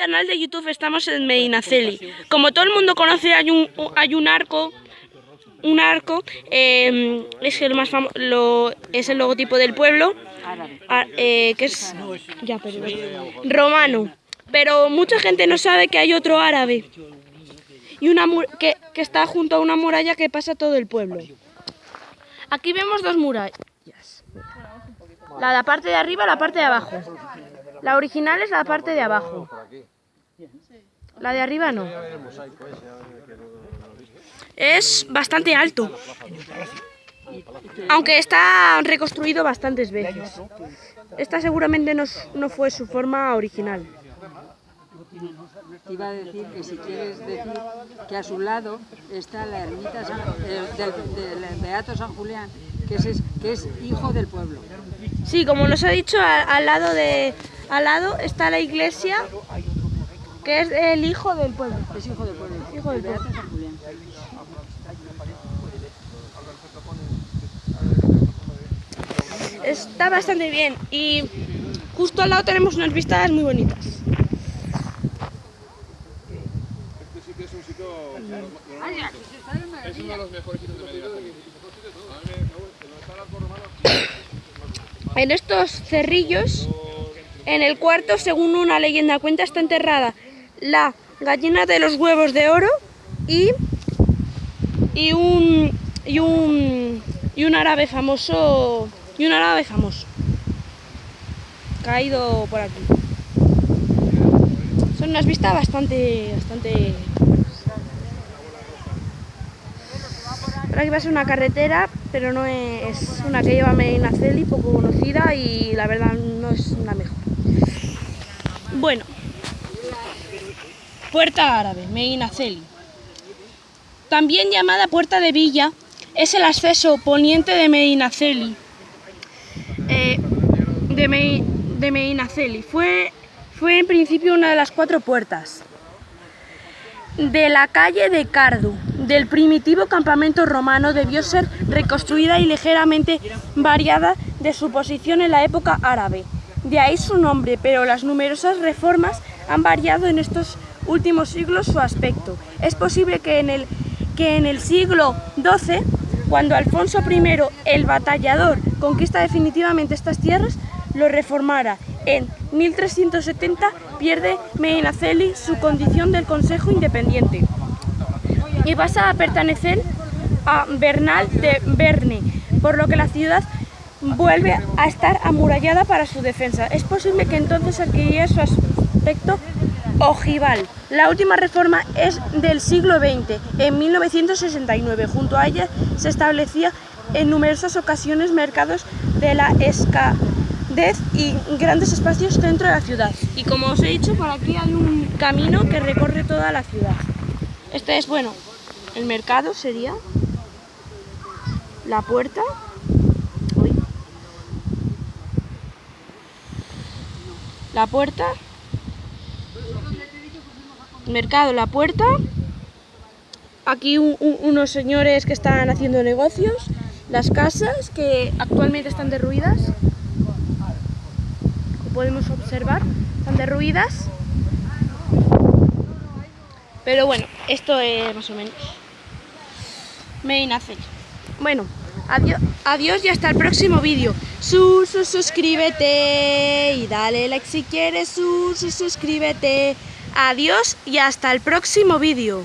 canal de YouTube estamos en Medinaceli. Como todo el mundo conoce, hay un, hay un arco, un arco, eh, es el más famo- lo, es el logotipo del pueblo, eh, que es ya, romano. Pero mucha gente no sabe que hay otro árabe y una que, que está junto a una muralla que pasa todo el pueblo. Aquí vemos dos murallas. La de la parte de arriba y la parte de abajo. La original es la parte de abajo. La de arriba no. Es bastante alto. Aunque está reconstruido bastantes veces. Esta seguramente no, no fue su forma original. Te iba a decir que si quieres decir que a su lado está la ermita San- eh, del, del Beato San Julián, que es, que es hijo del pueblo. Sí, como nos ha dicho, al lado de al lado está la iglesia que es el hijo del pueblo. Es hijo del pueblo. Hijo del San Julián. Está bastante bien y justo al lado tenemos unas vistas muy bonitas. Este que es un sitio es uno de los mejores sitios de Medina. A mí me- me gusta, donde está el arco romano, En estos cerrillos, en el cuarto, según una leyenda cuenta, está enterrada la gallina de los huevos de oro y, y un y un y un árabe famoso y un árabe famoso caído por aquí. Son unas vistas bastante bastante Por aquí va a ser una carretera, pero no es una que lleva a Medinaceli, poco conocida y la verdad no es la mejor. Bueno, Puerta Árabe, Medinaceli. También llamada Puerta de Villa, es el acceso poniente de Medinaceli. Eh, de, Me-. Fue, fue en principio una de las cuatro puertas de la calle de Cardu, del primitivo campamento romano, debió ser reconstruida y ligeramente variada de su posición en la época árabe. De ahí su nombre, pero las numerosas reformas han variado en estos últimos siglos su aspecto. Es posible que en el, que en el siglo XII, cuando Alfonso I, el batallador, conquista definitivamente estas tierras, lo reformara. En 1370 pierde Medinaceli su condición del Consejo Independiente y pasa a pertenecer a Bernal de Berne, por lo que la ciudad vuelve a estar amurallada para su defensa. Es posible que entonces adquiriera su aspecto ojival. La última reforma es del siglo XX, en 1969. Junto a ella se establecía en numerosas ocasiones mercados de la escadez y grandes espacios dentro de la ciudad. Y como os he dicho, por aquí hay un camino que recorre toda la ciudad. Este es, bueno, el mercado sería la puerta. La puerta. Mercado, la puerta. Aquí un- un- unos señores que están haciendo negocios. Las casas que actualmente están derruidas. Como podemos observar, están derruidas. Pero bueno, esto es más o menos. Medinaceli. Bueno, adiós, adiós y hasta el próximo vídeo. Su, su, suscríbete y dale like si quieres. Su, su, suscríbete. Adiós y hasta el próximo vídeo.